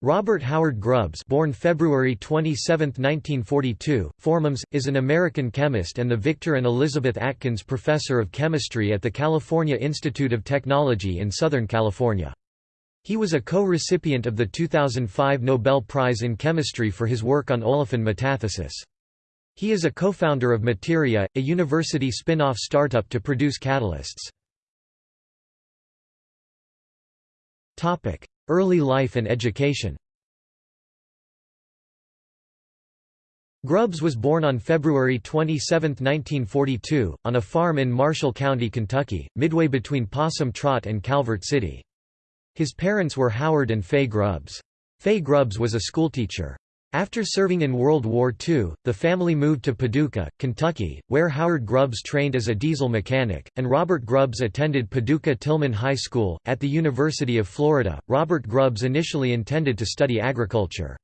Robert Howard Grubbs born February 27, 1942, Formams, is an American chemist and the Victor and Elizabeth Atkins Professor of Chemistry at the California Institute of Technology in Southern California. He was a co-recipient of the 2005 Nobel Prize in Chemistry for his work on olefin metathesis. He is a co-founder of Materia, a university spin-off startup to produce catalysts. Early life and education Grubbs was born on February 27, 1942, on a farm in Marshall County, Kentucky, midway between Possum Trot and Calvert City. His parents were Howard and Fay Grubbs. Fay Grubbs was a schoolteacher. After serving in World War II, the family moved to Paducah, Kentucky, where Howard Grubbs trained as a diesel mechanic, and Robert Grubbs attended Paducah Tillman High School. At the University of Florida, Robert Grubbs initially intended to study agriculture.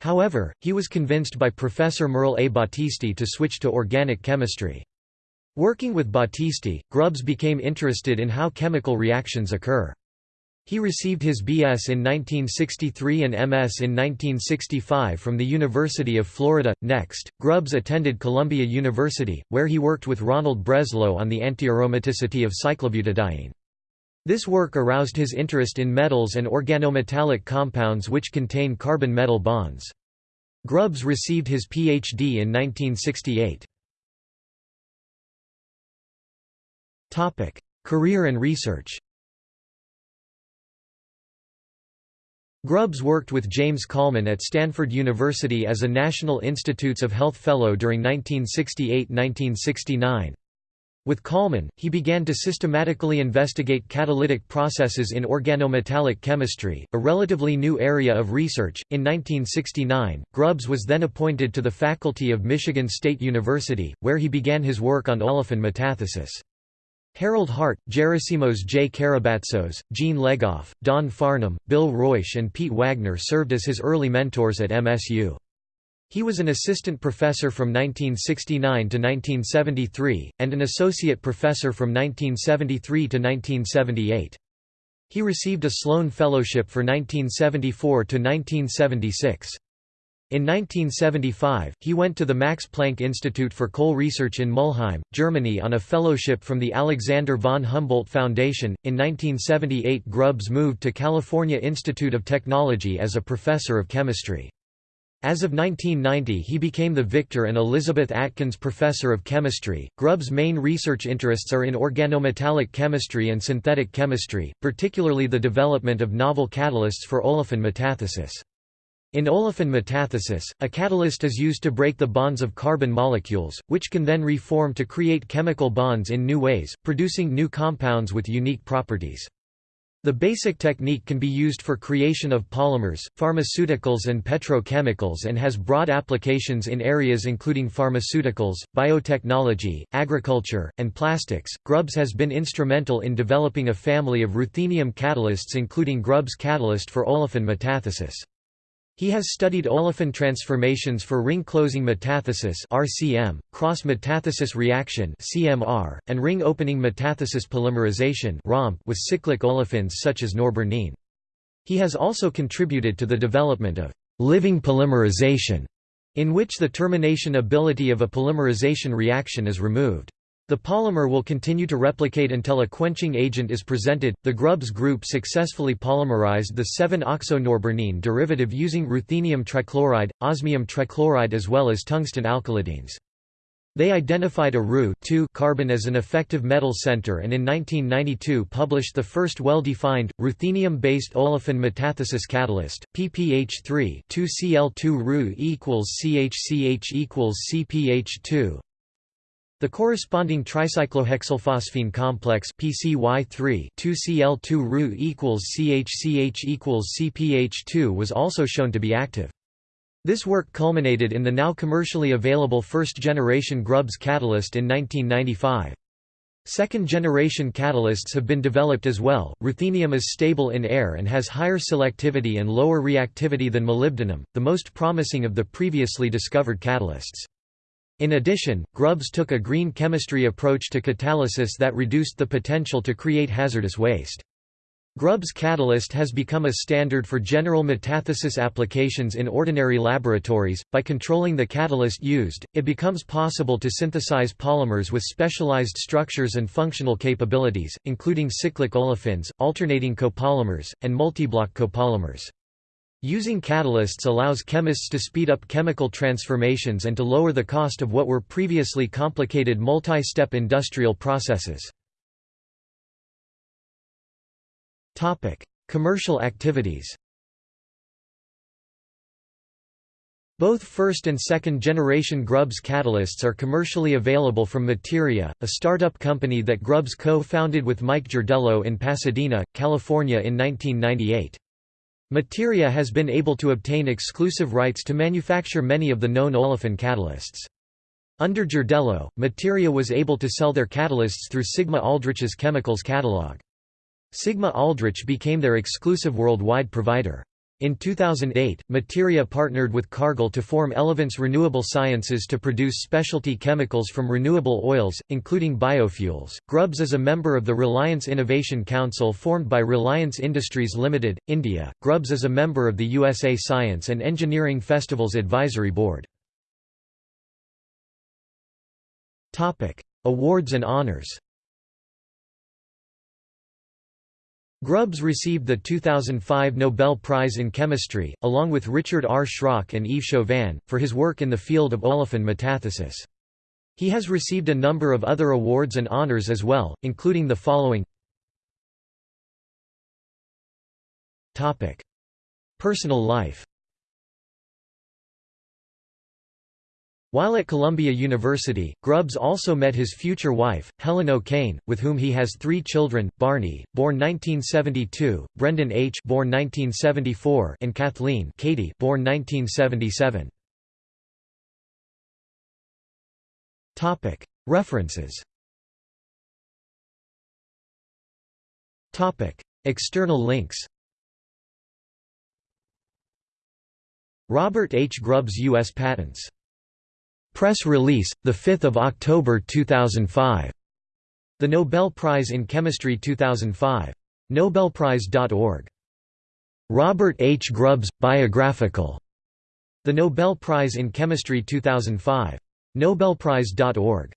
However, he was convinced by Professor Merle A. Battisti to switch to organic chemistry. Working with Battisti, Grubbs became interested in how chemical reactions occur. He received his B.S. in 1963 and M.S. in 1965 from the University of Florida. Next, Grubbs attended Columbia University, where he worked with Ronald Breslow on the antiaromaticity of cyclobutadiene. This work aroused his interest in metals and organometallic compounds which contain carbon-metal bonds. Grubbs received his Ph.D. in 1968. Career and research Grubbs worked with James Collman at Stanford University as a National Institutes of Health Fellow during 1968–1969. With Collman, he began to systematically investigate catalytic processes in organometallic chemistry, a relatively new area of research. In 1969, Grubbs was then appointed to the faculty of Michigan State University, where he began his work on olefin metathesis. Harold Hart, Gerasimos J. Karabatsos, Gene Legoff, Don Farnum, Bill Reusch and Pete Wagner served as his early mentors at MSU. He was an assistant professor from 1969 to 1973, and an associate professor from 1973 to 1978. He received a Sloan Fellowship for 1974 to 1976. In 1975, he went to the Max Planck Institute for Coal Research in Mulheim, Germany on a fellowship from the Alexander von Humboldt Foundation. In 1978, Grubbs moved to California Institute of Technology as a professor of chemistry. As of 1990, he became the Victor and Elizabeth Atkins Professor of Chemistry. Grubbs' main research interests are in organometallic chemistry and synthetic chemistry, particularly the development of novel catalysts for olefin metathesis. In olefin metathesis, a catalyst is used to break the bonds of carbon molecules, which can then reform to create chemical bonds in new ways, producing new compounds with unique properties. The basic technique can be used for creation of polymers, pharmaceuticals and petrochemicals and has broad applications in areas including pharmaceuticals, biotechnology, agriculture, and plastics. Grubbs has been instrumental in developing a family of ruthenium catalysts including Grubbs catalyst for olefin metathesis. He has studied olefin transformations for ring-closing metathesis (RCM), cross-metathesis reaction (CMR), and ring-opening metathesis polymerization (ROMP) with cyclic olefins such as norbornene. He has also contributed to the development of living polymerization, in which the termination ability of a polymerization reaction is removed. The polymer will continue to replicate until a quenching agent is presented. The Grubbs group successfully polymerized the 7-oxonorbornene derivative using ruthenium trichloride, osmium trichloride as well as tungsten alkylidenes. They identified a Ru carbene as an effective metal center and in 1992 published the first well-defined, ruthenium-based olefin metathesis catalyst, PPH3 2Cl2 Ru equals CHCH equals CPH2, the corresponding tricyclohexylphosphine complex PCY3 2Cl2 Ru equals CHCH equals CPH2 was also shown to be active. This work culminated in the now commercially available first-generation Grubbs catalyst in 1995. Second-generation catalysts have been developed as well. Ruthenium is stable in air and has higher selectivity and lower reactivity than molybdenum, the most promising of the previously discovered catalysts. In addition, Grubbs took a green chemistry approach to catalysis that reduced the potential to create hazardous waste. Grubbs catalyst has become a standard for general metathesis applications in ordinary laboratories. By controlling the catalyst used, it becomes possible to synthesize polymers with specialized structures and functional capabilities, including cyclic olefins, alternating copolymers, and multiblock copolymers. Using catalysts allows chemists to speed up chemical transformations and to lower the cost of what were previously complicated multi-step industrial processes. Commercial activities Both first and second generation Grubbs catalysts are commercially available from Materia, a startup company that Grubbs co-founded with Mike Giardello in Pasadena, California in 1998. Materia has been able to obtain exclusive rights to manufacture many of the known olefin catalysts. Under Giardello, Materia was able to sell their catalysts through Sigma Aldrich's chemicals catalog. Sigma Aldrich became their exclusive worldwide provider. In 2008, Materia partnered with Cargill to form Elevance Renewable Sciences to produce specialty chemicals from renewable oils, including biofuels. Grubbs is a member of the Reliance Innovation Council formed by Reliance Industries Limited, India. Grubbs is a member of the USA Science and Engineering Festivals Advisory Board. Topic: Awards and honors. Grubbs received the 2005 Nobel Prize in Chemistry, along with Richard R. Schrock and Yves Chauvin, for his work in the field of olefin metathesis. He has received a number of other awards and honors as well, including the following Personal life While at Columbia University, Grubbs also met his future wife, Helen O'Kane, with whom he has three children, Barney, born 1972, Brendan H. born 1974, and Kathleen Katie, born 1977. Topic: References. External links. Robert H. Grubbs U.S. Patents Press release, 5 October 2005. The Nobel Prize in Chemistry 2005. Nobelprize.org. Robert H. Grubbs, Biographical. The Nobel Prize in Chemistry 2005. Nobelprize.org.